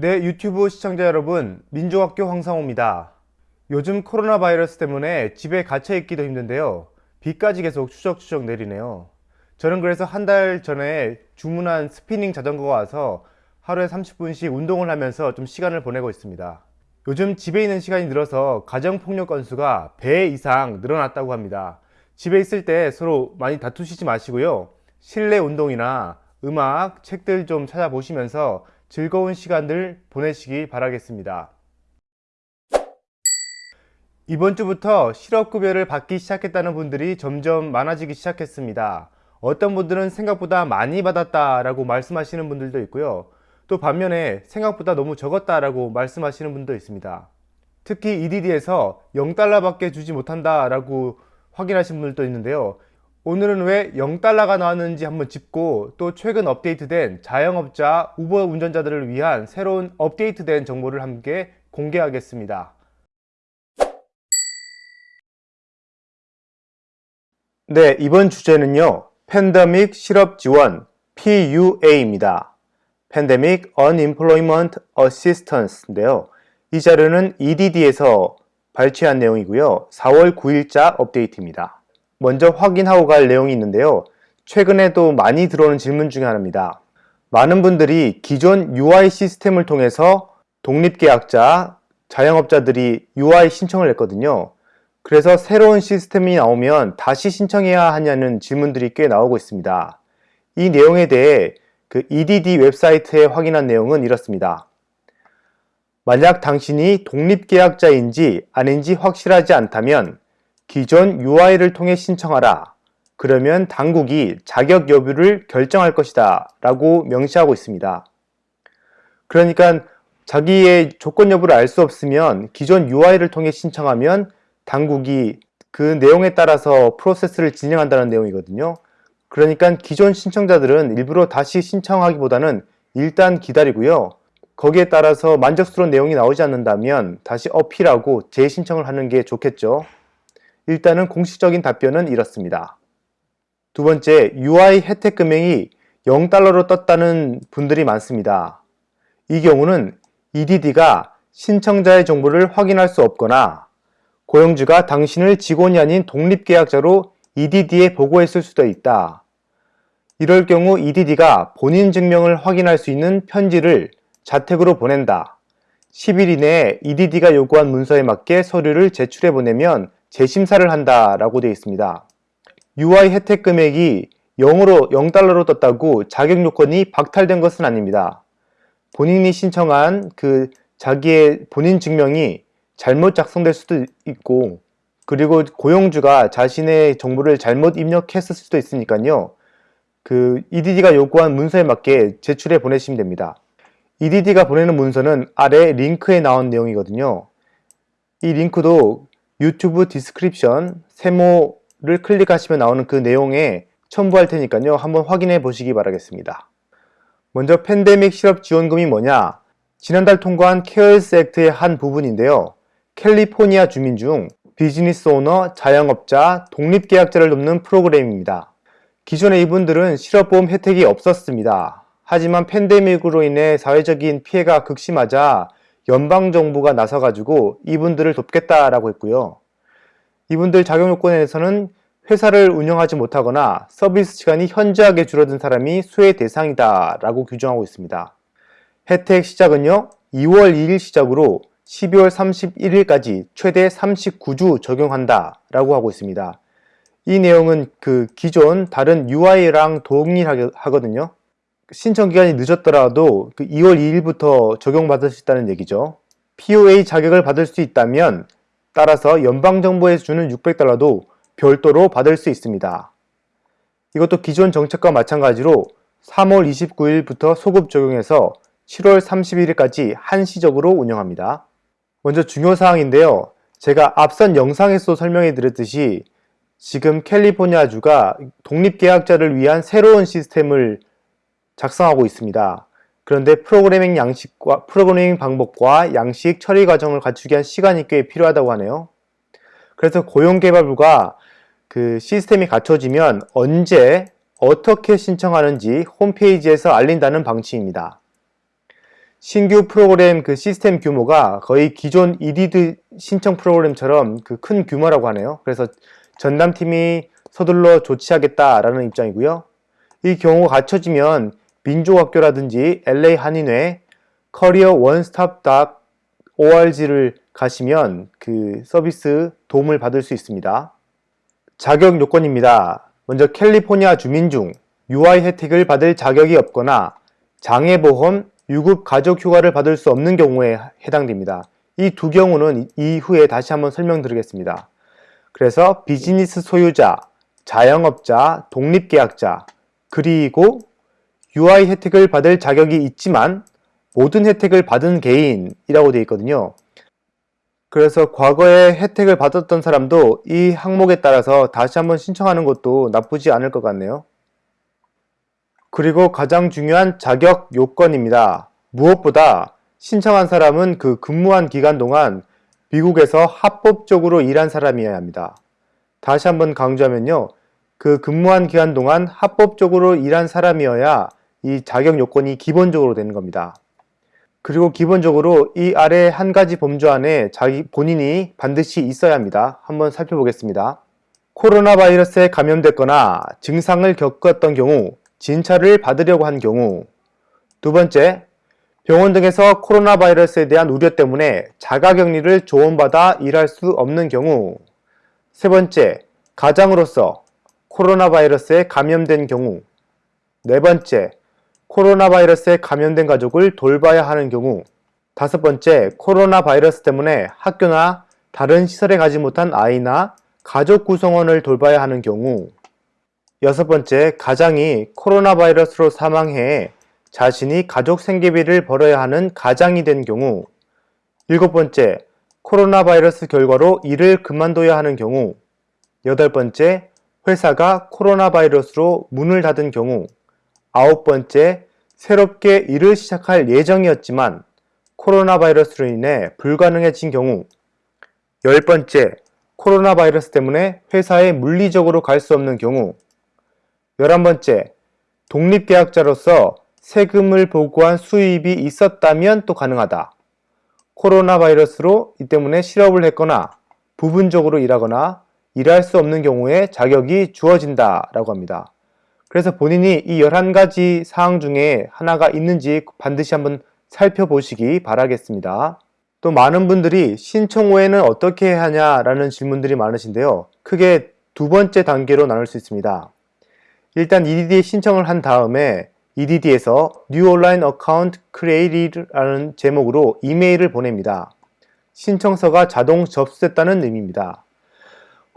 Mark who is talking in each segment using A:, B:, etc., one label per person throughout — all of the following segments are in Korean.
A: 네, 유튜브 시청자 여러분, 민족학교 황상호입니다. 요즘 코로나 바이러스 때문에 집에 갇혀 있기도 힘든데요. 비까지 계속 추적추적 내리네요. 저는 그래서 한 달 전에 주문한 스피닝 자전거가 와서 하루에 30분씩 운동을 하면서 좀 시간을 보내고 있습니다. 요즘 집에 있는 시간이 늘어서 가정폭력 건수가 배 이상 늘어났다고 합니다. 집에 있을 때 서로 많이 다투시지 마시고요. 실내 운동이나 음악, 책들 좀 찾아보시면서 즐거운 시간들 보내시기 바라겠습니다. 이번 주부터 실업급여를 받기 시작했다는 분들이 점점 많아지기 시작했습니다. 어떤 분들은 생각보다 많이 받았다 라고 말씀하시는 분들도 있고요. 또 반면에 생각보다 너무 적었다 라고 말씀하시는 분도 있습니다. 특히 EDD에서 0달러밖에 주지 못한다 라고 확인하신 분들도 있는데요. 오늘은 왜 0달러가 나왔는지 한번 짚고 또 최근 업데이트된 자영업자 우버 운전자들을 위한 새로운 업데이트된 정보를 함께 공개하겠습니다. 네, 이번 주제는요. 팬데믹 실업 지원 PUA입니다. Pandemic Unemployment Assistance인데요. 이 자료는 EDD에서 발췌한 내용이고요. 4월 9일자 업데이트입니다. 먼저 확인하고 갈 내용이 있는데요. 최근에도 많이 들어오는 질문 중에 하나입니다. 많은 분들이 기존 UI 시스템을 통해서 독립계약자, 자영업자들이 UI 신청을 했거든요. 그래서 새로운 시스템이 나오면 다시 신청해야 하냐는 질문들이 꽤 나오고 있습니다. 이 내용에 대해 그 EDD 웹사이트에 확인한 내용은 이렇습니다. 만약 당신이 독립계약자인지 아닌지 확실하지 않다면 기존 UI를 통해 신청하라. 그러면 당국이 자격 여부를 결정할 것이다 라고 명시하고 있습니다. 그러니까 자기의 조건 여부를 알 수 없으면 기존 UI를 통해 신청하면 당국이 그 내용에 따라서 프로세스를 진행한다는 내용이거든요. 그러니까 기존 신청자들은 일부러 다시 신청하기보다는 일단 기다리고요. 거기에 따라서 만족스러운 내용이 나오지 않는다면 다시 어필하고 재신청을 하는 게 좋겠죠. 일단은 공식적인 답변은 이렇습니다. 두 번째, UI 혜택 금액이 0달러로 떴다는 분들이 많습니다. 이 경우는 EDD가 신청자의 정보를 확인할 수 없거나 고용주가 당신을 직원이 아닌 독립계약자로 EDD에 보고했을 수도 있다. 이럴 경우 EDD가 본인 증명을 확인할 수 있는 편지를 자택으로 보낸다. 10일 이내에 EDD가 요구한 문서에 맞게 서류를 제출해 보내면 재심사를 한다라고 되어 있습니다. UI 혜택 금액이 0으로 0달러로 떴다고 자격 요건이 박탈된 것은 아닙니다. 본인이 신청한 그 자기의 본인 증명이 잘못 작성될 수도 있고 그리고 고용주가 자신의 정보를 잘못 입력했을 수도 있으니까요. 그 EDD가 요구한 문서에 맞게 제출해 보내시면 됩니다. EDD가 보내는 문서는 아래 링크에 나온 내용이거든요. 이 링크도 유튜브 description 세모를 클릭하시면 나오는 그 내용에 첨부할 테니까요. 한번 확인해 보시기 바라겠습니다. 먼저 팬데믹 실업 지원금이 뭐냐? 지난달 통과한 CARES Act의 한 부분인데요. 캘리포니아 주민 중 비즈니스 오너, 자영업자, 독립계약자를 돕는 프로그램입니다. 기존에 이분들은 실업보험 혜택이 없었습니다. 하지만 팬데믹으로 인해 사회적인 피해가 극심하자 연방정부가 나서가지고 이분들을 돕겠다라고 했고요. 이분들 자격요건에서는 회사를 운영하지 못하거나 서비스 시간이 현저하게 줄어든 사람이 수혜 대상이다 라고 규정하고 있습니다. 혜택 시작은요 2월 2일 시작으로 12월 31일까지 최대 39주 적용한다 라고 하고 있습니다. 이 내용은 그 기존 다른 UI랑 동일하거든요. 신청 기간이 늦었더라도 그 2월 2일부터 적용받을 수 있다는 얘기죠. POA 자격을 받을 수 있다면 따라서 연방정부에서 주는 600달러도 별도로 받을 수 있습니다. 이것도 기존 정책과 마찬가지로 3월 29일부터 소급 적용해서 7월 31일까지 한시적으로 운영합니다. 먼저 중요사항인데요. 제가 앞선 영상에서 설명해 드렸듯이 지금 캘리포니아주가 독립계약자를 위한 새로운 시스템을 작성하고 있습니다. 그런데 프로그래밍 양식과 프로그래밍 방법과 양식 처리 과정을 갖추기 위한 시간이 꽤 필요하다고 하네요. 그래서 고용개발부가 그 시스템이 갖춰지면 언제 어떻게 신청하는지 홈페이지에서 알린다는 방침입니다. 신규 프로그램 그 시스템 규모가 거의 기존 EDD 신청 프로그램처럼 그 큰 규모라고 하네요. 그래서 전담팀이 서둘러 조치하겠다라는 입장이고요. 이 경우가 갖춰지면 민족학교라든지 LA 한인회, 커리어 원스톱 org를 가시면 그 서비스 도움을 받을 수 있습니다. 자격 요건입니다. 먼저 캘리포니아 주민 중 UI 혜택을 받을 자격이 없거나 장애보험, 유급 가족휴가를 받을 수 없는 경우에 해당됩니다. 이 두 경우는 이후에 다시 한번 설명드리겠습니다. 그래서 비즈니스 소유자, 자영업자, 독립계약자, 그리고 UI 혜택을 받을 자격이 있지만 모든 혜택을 받은 개인이라고 되어 있거든요. 그래서 과거에 혜택을 받았던 사람도 이 항목에 따라서 다시 한번 신청하는 것도 나쁘지 않을 것 같네요. 그리고 가장 중요한 자격 요건입니다. 무엇보다 신청한 사람은 그 근무한 기간 동안 미국에서 합법적으로 일한 사람이어야 합니다. 다시 한번 강조하면요. 그 근무한 기간 동안 합법적으로 일한 사람이어야 이 자격 요건이 기본적으로 되는 겁니다. 그리고 기본적으로 이 아래 한 가지 범주 안에 자기 본인이 반드시 있어야 합니다. 한번 살펴보겠습니다. 코로나 바이러스에 감염됐거나 증상을 겪었던 경우 진찰을 받으려고 한 경우 두 번째, 병원 등에서 코로나 바이러스에 대한 우려 때문에 자가격리를 조언받아 일할 수 없는 경우 세 번째, 가장으로서 코로나 바이러스에 감염된 경우 네 번째, 코로나 바이러스에 감염된 가족을 돌봐야 하는 경우 다섯 번째, 코로나 바이러스 때문에 학교나 다른 시설에 가지 못한 아이나 가족 구성원을 돌봐야 하는 경우 여섯 번째, 가장이 코로나 바이러스로 사망해 자신이 가족 생계비를 벌어야 하는 가장이 된 경우 일곱 번째, 코로나 바이러스 결과로 일을 그만둬야 하는 경우 여덟 번째, 회사가 코로나 바이러스로 문을 닫은 경우 아홉 번째, 새롭게 일을 시작할 예정이었지만 코로나 바이러스로 인해 불가능해진 경우 열 번째, 코로나 바이러스 때문에 회사에 물리적으로 갈 수 없는 경우 열한 번째, 독립계약자로서 세금을 보고한 수입이 있었다면 또 가능하다. 코로나 바이러스로 이 때문에 실업을 했거나 부분적으로 일하거나 일할 수 없는 경우에 자격이 주어진다 라고 합니다. 그래서 본인이 이 11가지 사항 중에 하나가 있는지 반드시 한번 살펴보시기 바라겠습니다. 또 많은 분들이 신청 후에는 어떻게 하냐라는 질문들이 많으신데요. 크게 두 번째 단계로 나눌 수 있습니다. 일단 EDD에 신청을 한 다음에 EDD에서 New Online Account Created라는 제목으로 이메일을 보냅니다. 신청서가 자동 접수됐다는 의미입니다.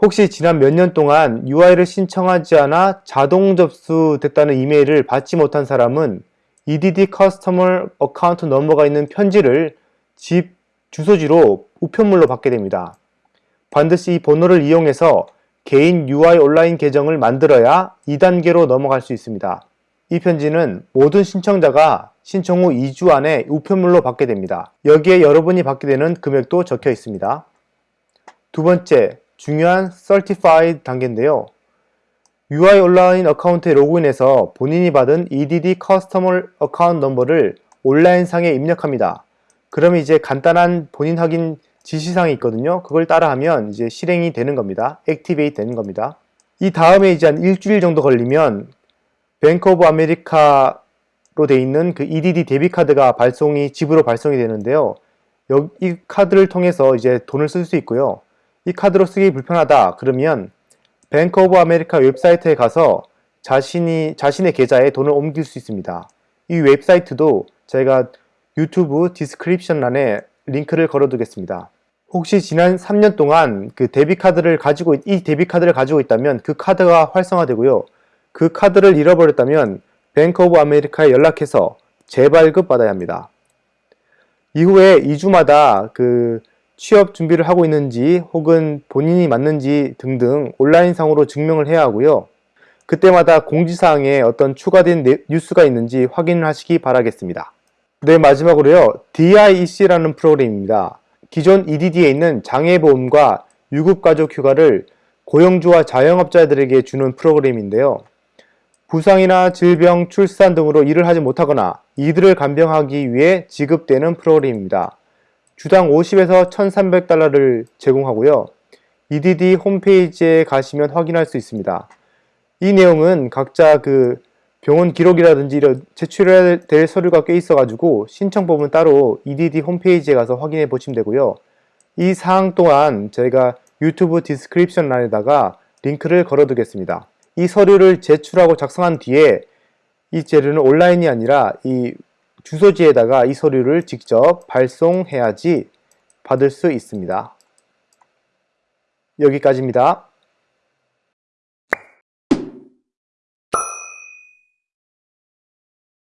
A: 혹시 지난 몇 년 동안 UI를 신청하지 않아 자동 접수됐다는 이메일을 받지 못한 사람은 EDD Customer Account 넘버가 있는 편지를 집 주소지로 우편물로 받게 됩니다. 반드시 이 번호를 이용해서 개인 UI 온라인 계정을 만들어야 2단계로 넘어갈 수 있습니다. 이 편지는 모든 신청자가 신청 후 2주 안에 우편물로 받게 됩니다. 여기에 여러분이 받게 되는 금액도 적혀 있습니다. 두 번째, 중요한 Certified 단계인데요. UI 온라인 어카운트에 로그인해서 본인이 받은 EDD Customer Account 넘버를 온라인상에 입력합니다. 그럼 이제 간단한 본인 확인 지시사항이 있거든요. 그걸 따라하면 이제 실행이 되는 겁니다. activate 되는 겁니다. 이 다음에 이제 한 일주일 정도 걸리면 Bank of America로 돼 있는 그 EDD debit 카드가 발송이 집으로 발송이 되는데요. 이 카드를 통해서 이제 돈을 쓸 수 있고요. 이 카드로 쓰기 불편하다 그러면 Bank of America 웹사이트에 가서 자신이 자신의 계좌에 돈을 옮길 수 있습니다. 이 웹사이트도 제가 유튜브 description 란에 링크를 걸어 두겠습니다. 혹시 지난 3년 동안 그 debit 카드를 가지고 이 debit 카드를 가지고 있다면 그 카드가 활성화되고요. 그 카드를 잃어버렸다면 Bank of America에 연락해서 재발급 받아야 합니다. 이후에 2주마다 그 취업 준비를 하고 있는지 혹은 본인이 맞는지 등등 온라인상으로 증명을 해야 하고요. 그때마다 공지사항에 어떤 추가된 뉴스가 있는지 확인을 하시기 바라겠습니다. 네, 마지막으로요. DIEC라는 프로그램입니다. 기존 EDD에 있는 장애보험과 유급가족 휴가를 고용주와 자영업자들에게 주는 프로그램인데요. 부상이나 질병, 출산 등으로 일을 하지 못하거나 이들을 간병하기 위해 지급되는 프로그램입니다. 주당 50에서 1300달러를 제공하고요. EDD 홈페이지에 가시면 확인할 수 있습니다. 이 내용은 각자 그 병원 기록이라든지 이런 제출해야 될 서류가 꽤 있어가지고 신청법은 따로 EDD 홈페이지에 가서 확인해 보시면 되고요. 이 사항 또한 저희가 유튜브 description 란에다가 링크를 걸어 두겠습니다. 이 서류를 제출하고 작성한 뒤에 이 재료는 온라인이 아니라 이 주소지에다가 이 서류를 직접 발송해야지 받을 수 있습니다. 여기까지입니다.